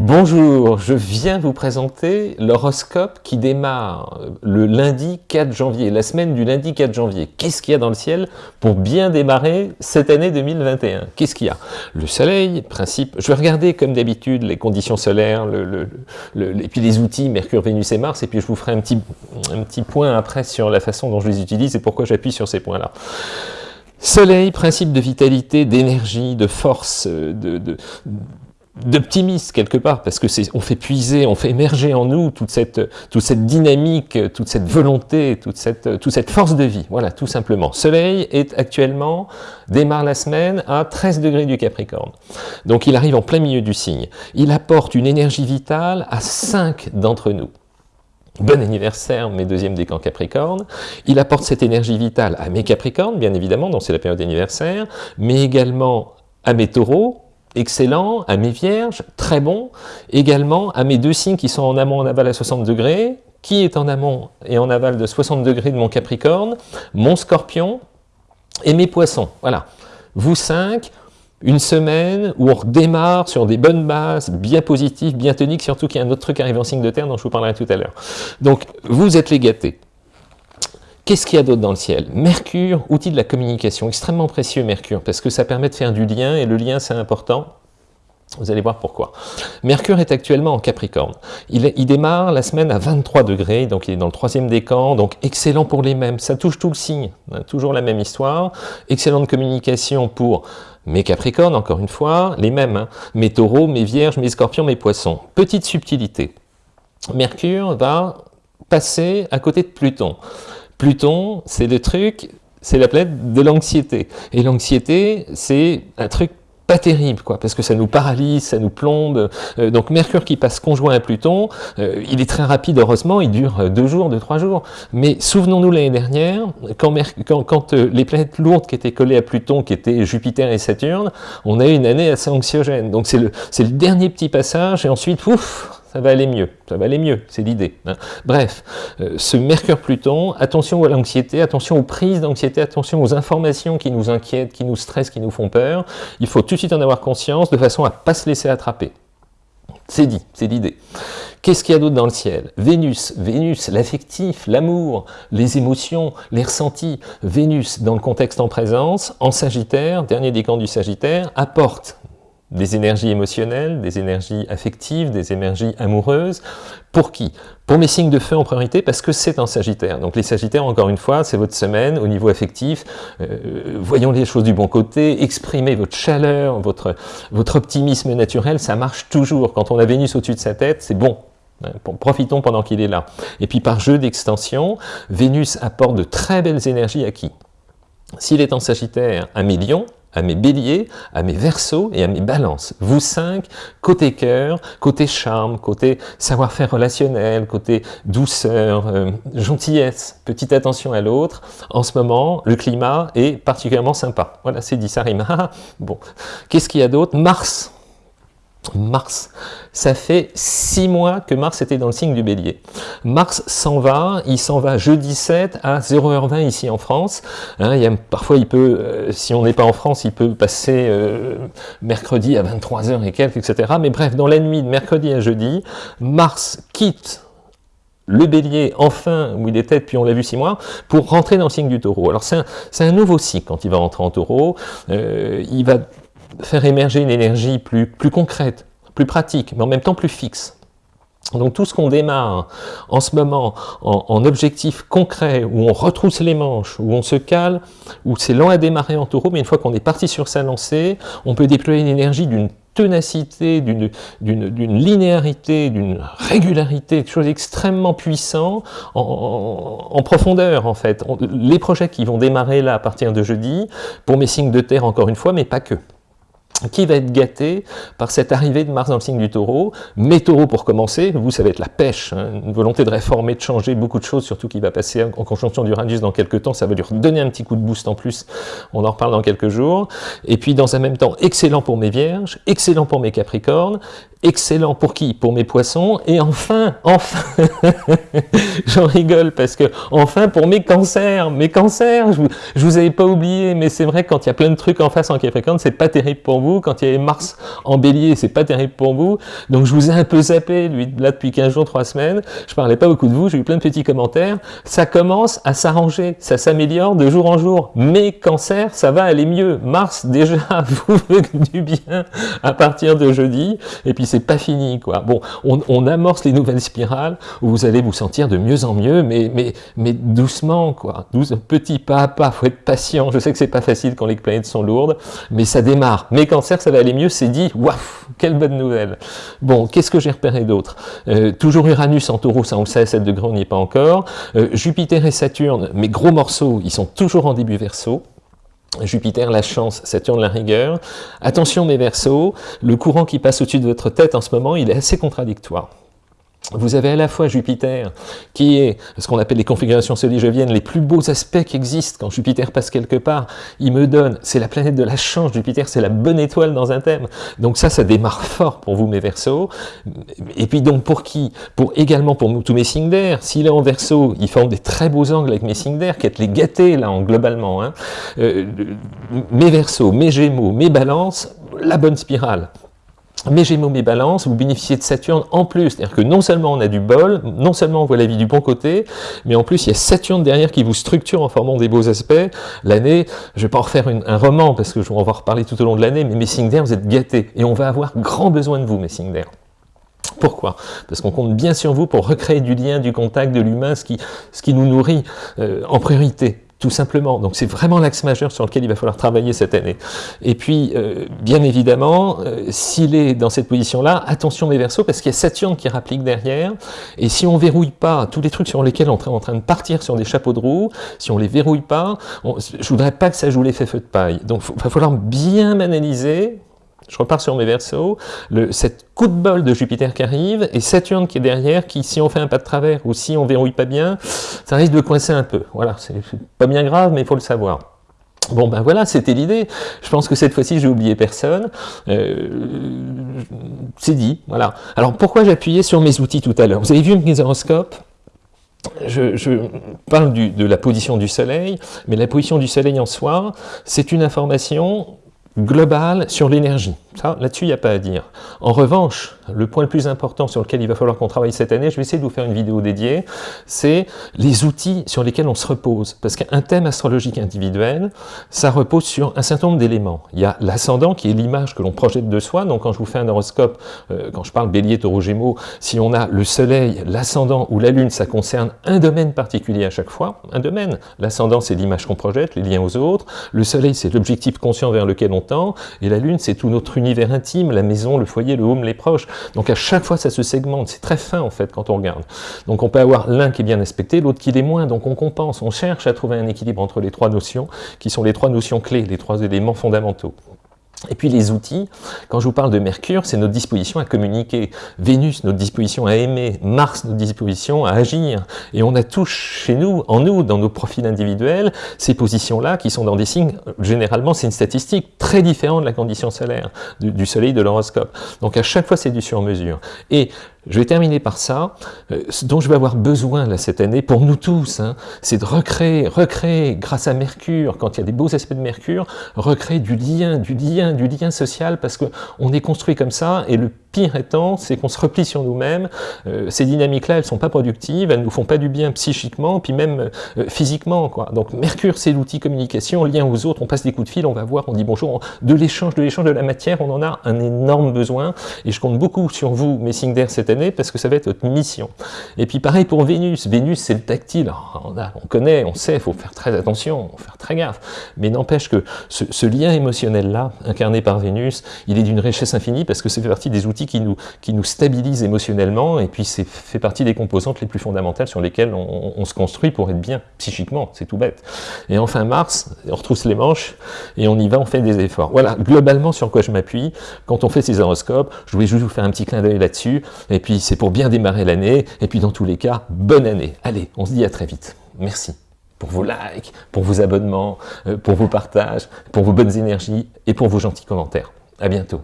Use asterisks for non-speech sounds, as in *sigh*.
Bonjour, je viens vous présenter l'horoscope qui démarre le lundi 4 janvier, la semaine du lundi 4 janvier. Qu'est-ce qu'il y a dans le ciel pour bien démarrer cette année 2021 Qu'est-ce qu'il y a? Le soleil, principe, je vais regarder comme d'habitude les conditions solaires, et puis les outils Mercure, Vénus et Mars, et puis je vous ferai un petit, point après sur la façon dont je les utilise et pourquoi j'appuie sur ces points-là. Soleil, principe de vitalité, d'énergie, de force, de d'optimisme quelque part, parce que c'est on fait puiser, on fait émerger en nous toute cette, toute cette dynamique, toute cette volonté, toute cette, toute cette force de vie, voilà, tout simplement. Soleil est actuellement, démarre la semaine à 13 degrés du Capricorne. Donc il arrive en plein milieu du signe. Il apporte une énergie vitale à 5 d'entre nous. Bon anniversaire, mes deuxièmes décans Capricorne. Il apporte cette énergie vitale à mes Capricornes, bien évidemment, donc c'est la période d'anniversaire, mais également à mes taureaux, excellent, à mes vierges, très bon, également à mes deux signes qui sont en amont en aval à 60 degrés, qui est en amont et en aval de 60 degrés de mon Capricorne, mon Scorpion et mes Poissons. Voilà. Vous cinq, une semaine où on redémarre sur des bonnes bases, bien positives, bien toniques, surtout qu'il y a un autre truc qui arrive en signe de terre dont je vous parlerai tout à l'heure. Donc, vous êtes les gâtés. Qu'est-ce qu'il y a d'autre dans le ciel? Mercure, outil de la communication, extrêmement précieux Mercure, parce que ça permet de faire du lien, et le lien c'est important. Vous allez voir pourquoi. Mercure est actuellement en Capricorne. Il, démarre la semaine à 23 degrés, donc il est dans le troisième décan, donc excellent pour les mêmes. Ça touche tout le signe, toujours la même histoire. Excellente communication pour mes Capricornes, encore une fois, les mêmes. Hein. mes taureaux, mes vierges, mes scorpions, mes poissons. Petite subtilité. Mercure va passer à côté de Pluton. Pluton, c'est le truc, c'est la planète de l'anxiété. Et l'anxiété, c'est un truc pas terrible, quoi, parce que ça nous paralyse, ça nous plombe. Euh, donc Mercure qui passe conjoint à Pluton, euh, il est très rapide, heureusement, il dure deux jours, deux, trois jours. Mais souvenons-nous l'année dernière, quand, euh, les planètes lourdes qui étaient collées à Pluton, qui étaient Jupiter et Saturne, on a eu une année assez anxiogène. Donc c'est le, le dernier petit passage, et ensuite, ouf, ça va aller mieux, ça va aller mieux, c'est l'idée. Hein. Bref, euh, ce Mercure-Pluton, attention à l'anxiété, attention aux prises d'anxiété, attention aux informations qui nous inquiètent, qui nous stressent, qui nous font peur. Il faut tout de suite en avoir conscience de façon à ne pas se laisser attraper. C'est dit, c'est l'idée. Qu'est-ce qu'il y a d'autre dans le ciel? Vénus, Vénus, l'affectif, l'amour, les émotions, les ressentis. Vénus, dans le contexte en présence, en Sagittaire, dernier décan du Sagittaire, apporte des énergies émotionnelles, des énergies affectives, des énergies amoureuses. Pour qui? Pour mes signes de feu en priorité, parce que c'est un Sagittaire. Donc les Sagittaires, encore une fois, c'est votre semaine au niveau affectif. Euh, voyons les choses du bon côté, exprimez votre chaleur, votre, optimisme naturel, ça marche toujours. Quand on a Vénus au-dessus de sa tête, c'est bon, hein, Profitons pendant qu'il est là. Et puis par jeu d'extension, Vénus apporte de très belles énergies à qui? S'il est en Sagittaire, à mes lions, à mes béliers, à mes versos et à mes balances. Vous cinq, côté cœur, côté charme, côté savoir-faire relationnel, côté douceur, euh, gentillesse, petite attention à l'autre. En ce moment, le climat est particulièrement sympa. Voilà, c'est dit, ça rime. *laughs* bon, qu'est-ce qu'il y a d'autre? Mars Mars, ça fait six mois que Mars était dans le signe du bélier. Mars s'en va, il s'en va jeudi 7 à 0h20 ici en France. Hein, parfois, il peut, euh, si on n'est pas en France, il peut passer euh, mercredi à 23h et quelques, etc. Mais bref, dans la nuit de mercredi à jeudi, Mars quitte le bélier, enfin, où il était puis on l'a vu six mois, pour rentrer dans le signe du taureau. Alors c'est un, un, nouveau cycle quand il va rentrer en taureau. Euh, il va faire émerger une énergie plus, plus concrète, plus pratique, mais en même temps plus fixe. Donc tout ce qu'on démarre en ce moment en, objectif concret, où on retrousse les manches, où on se cale, où c'est lent à démarrer en taureau, mais une fois qu'on est parti sur sa lancée, on peut déployer une énergie d'une ténacité, d'une linéarité, d'une régularité, quelque chose d'extrêmement puissant en, en, profondeur en fait. les projets qui vont démarrer là à partir de jeudi, pour mes signes de terre encore une fois, mais pas que qui va être gâté par cette arrivée de Mars dans le signe du taureau? Mes taureaux, pour commencer, vous, ça va être la pêche, hein. une volonté de réformer, de changer beaucoup de choses, surtout qui va passer en conjonction d'Uranus dans quelques temps, ça va lui redonner un petit coup de boost en plus, on en reparle dans quelques jours. Et puis, dans un même temps, excellent pour mes vierges, excellent pour mes capricornes, excellent pour qui? Pour mes poissons. Et enfin, enfin, *laughs* j'en rigole parce que enfin pour mes cancers, mes cancers, je vous, vous avais pas oublié, mais c'est vrai quand il y a plein de trucs en face en Capricorne, c'est pas terrible pour vous. Quand il y a Mars en Bélier, c'est pas terrible pour vous. Donc je vous ai un peu zappé lui, là depuis 15 jours, 3 semaines. Je parlais pas beaucoup de vous, j'ai eu plein de petits commentaires. Ça commence à s'arranger, ça s'améliore de jour en jour. Mes cancers, ça va aller mieux. Mars déjà *laughs* vous veut du bien à partir de jeudi. Et c'est pas fini, quoi. Bon, on, amorce les nouvelles spirales où vous allez vous sentir de mieux en mieux, mais, doucement, quoi. Douce, petit pas à pas, faut être patient. Je sais que c'est pas facile quand les planètes sont lourdes, mais ça démarre. Mes cancers, ça va aller mieux, c'est dit. Waouh, quelle bonne nouvelle. Bon, qu'est-ce que j'ai repéré d'autre? Euh, Toujours Uranus en taureau, ça on le sait, 7 degrés, on n'y est pas encore. Euh, Jupiter et Saturne, mes gros morceaux, ils sont toujours en début verso. Jupiter, la chance, Saturne, la rigueur. Attention mes versos, le courant qui passe au-dessus de votre tête en ce moment, il est assez contradictoire vous avez à la fois Jupiter, qui est ce qu'on appelle les configurations soligeviennes, les plus beaux aspects qui existent quand Jupiter passe quelque part. Il me donne, c'est la planète de la chance, Jupiter, c'est la bonne étoile dans un thème. Donc ça, ça démarre fort pour vous, mes Verseaux. Et puis donc pour qui? Pour également pour tous mes signes d'air. S'il est en Verseau, il forme des très beaux angles avec mes signes d'air, qui est les gâtés là, en, globalement. Hein. Euh, mes Verseaux, mes Gémeaux, mes Balances, la bonne spirale mes Gémeaux, mes Balances, vous bénéficiez de Saturne en plus. C'est-à-dire que non seulement on a du bol, non seulement on voit la vie du bon côté, mais en plus il y a Saturne derrière qui vous structure en formant des beaux aspects. L'année, je vais pas en refaire un roman parce que je vais en reparler tout au long de l'année, mais mes signes vous êtes gâtés. Et on va avoir grand besoin de vous, mes signes d'air. Pourquoi? Parce qu'on compte bien sur vous pour recréer du lien, du contact, de l'humain, ce qui, ce qui nous nourrit euh, en priorité tout simplement. Donc c'est vraiment l'axe majeur sur lequel il va falloir travailler cette année. Et puis, euh, bien évidemment, euh, s'il est dans cette position-là, attention mes versos, parce qu'il y a Saturne qui rapplique derrière, et si on verrouille pas tous les trucs sur lesquels on est en train de partir sur des chapeaux de roue, si on les verrouille pas, on, je voudrais pas que ça joue l'effet feu de paille. Donc il va falloir bien analyser, je repars sur mes versos, le, cette coup de bol de Jupiter qui arrive, et Saturne qui est derrière, qui, si on fait un pas de travers, ou si on verrouille pas bien, ça risque de coincer un peu. Voilà, c'est pas bien grave, mais il faut le savoir. Bon ben voilà, c'était l'idée. Je pense que cette fois-ci, j'ai oublié personne. Euh, c'est dit, voilà. Alors pourquoi j'appuyais sur mes outils tout à l'heure? Vous avez vu mes horoscopes? Je, parle de la position du soleil, mais la position du soleil en soi, c'est une information globale sur l'énergie. Là-dessus, il n'y a pas à dire. En revanche, le point le plus important sur lequel il va falloir qu'on travaille cette année, je vais essayer de vous faire une vidéo dédiée, c'est les outils sur lesquels on se repose. Parce qu'un thème astrologique individuel, ça repose sur un certain nombre d'éléments. Il y a l'ascendant, qui est l'image que l'on projette de soi. Donc quand je vous fais un horoscope, euh, quand je parle bélier, taureau, gémeaux, si on a le soleil, l'ascendant ou la lune, ça concerne un domaine particulier à chaque fois. Un domaine. L'ascendant, c'est l'image qu'on projette, les liens aux autres. Le soleil, c'est l'objectif conscient vers lequel on tend. Et la lune, c'est tout notre univers intime, la maison, le foyer, le home, les proches. Donc à chaque fois, ça se segmente. C'est très fin, en fait, quand on regarde. Donc on peut avoir l'un qui est bien aspecté, l'autre qui l'est moins. Donc on compense, on cherche à trouver un équilibre entre les trois notions, qui sont les trois notions clés, les trois éléments fondamentaux. Et puis les outils, quand je vous parle de Mercure, c'est notre disposition à communiquer. Vénus, notre disposition à aimer. Mars, notre disposition à agir. Et on a tous chez nous, en nous, dans nos profils individuels, ces positions-là qui sont dans des signes, généralement c'est une statistique très différente de la condition solaire, du, soleil de l'horoscope. Donc à chaque fois c'est du sur-mesure. Je vais terminer par ça. Euh, ce dont je vais avoir besoin là, cette année, pour nous tous, hein, c'est de recréer, recréer, grâce à Mercure, quand il y a des beaux aspects de Mercure, recréer du lien, du lien, du lien social, parce qu'on est construit comme ça, et le pire étant, c'est qu'on se replie sur nous-mêmes. Euh, ces dynamiques-là, elles sont pas productives, elles nous font pas du bien psychiquement, puis même euh, physiquement. Quoi. Donc Mercure, c'est l'outil communication, lien aux autres, on passe des coups de fil, on va voir, on dit bonjour, de l'échange, de l'échange de la matière, on en a un énorme besoin, et je compte beaucoup sur vous, mes signes d'air cette année, parce que ça va être votre mission. Et puis pareil pour Vénus, Vénus c'est le tactile, on, on, connaît, on sait, il faut faire très attention, faut faire très gaffe, mais n'empêche que ce, ce lien émotionnel-là, incarné par Vénus, il est d'une richesse infinie, parce que ça fait partie des outils qui nous, stabilise émotionnellement, et puis c'est fait partie des composantes les plus fondamentales sur lesquelles on, se construit pour être bien, psychiquement, c'est tout bête. Et enfin mars, on retrousse les manches, et on y va, on fait des efforts. Voilà, globalement sur quoi je m'appuie, quand on fait ces horoscopes, je voulais juste vous faire un petit clin d'œil là-dessus, et puis c'est pour bien démarrer l'année, et puis dans tous les cas, bonne année. Allez, on se dit à très vite. Merci pour vos likes, pour vos abonnements, euh, pour vos partages, pour vos bonnes énergies et pour vos gentils commentaires. À bientôt.